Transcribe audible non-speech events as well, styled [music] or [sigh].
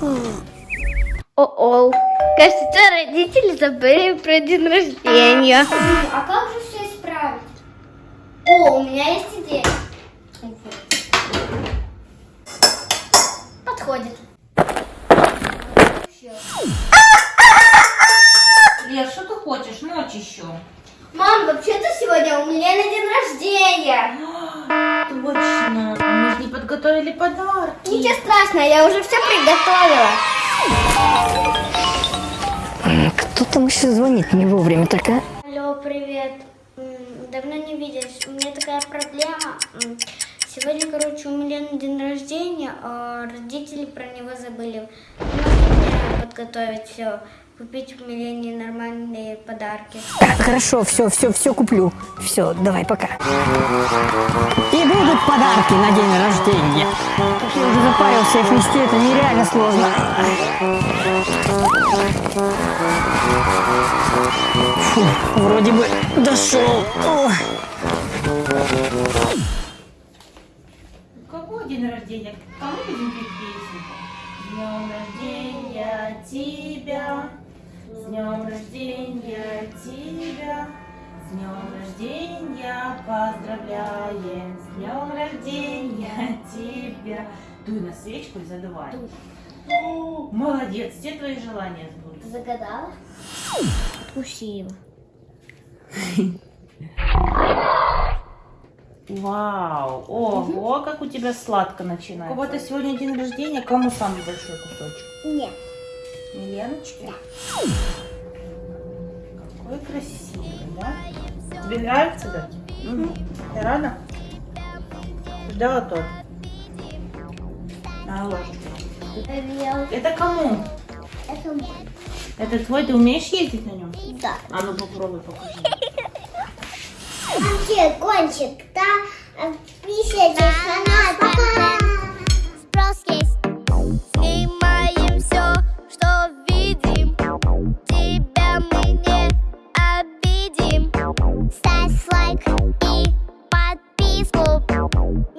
О-о. Кажется, родители забыли про день рождения. А как же все исправить? О, у меня есть идея. Подходит. Лер, что ты хочешь? Ночь еще. Мам, вообще-то сегодня у меня на день рождения. [gasps] Точно. Подготовили подарки. Ничего страшного, я уже все приготовила. Кто там еще звонит не вовремя так, а? Алло, привет. Давно не виделись. У меня такая проблема. Сегодня, короче, у Милены день рождения, а родители про него забыли. Мне подготовить все, купить Милене нормальные подарки. Хорошо, все, все, все куплю. Все, давай, пока. И будут подарки на день рождения. Как я уже запарился их нести, это нереально сложно. Фу, вроде бы дошел. Ох. Какой день рождения? Кому будем петь песенку? С днем рождения тебя, с днем рождения тебя, с днем рождения поздравляем, с днем рождения тебя. Дуй на свечку и задувай. Молодец, все твои желания сбудутся. Загадала? Откуси его. Вау! Ого, как у тебя сладко начинается. У кого-то сегодня день рождения. Кому самый большой кусочек? Нет. Миленочке? Какой красивый, да? Тебе нравится, да? Ты рада? Ждала торт? На ложечку. Это кому? Это мой. Это твой? Ты умеешь ездить на нем? Да. А ну попробуй, покажи. [laughs] Кончик, да? Писайте канал, Ставь лайк и подписку. Нет никаких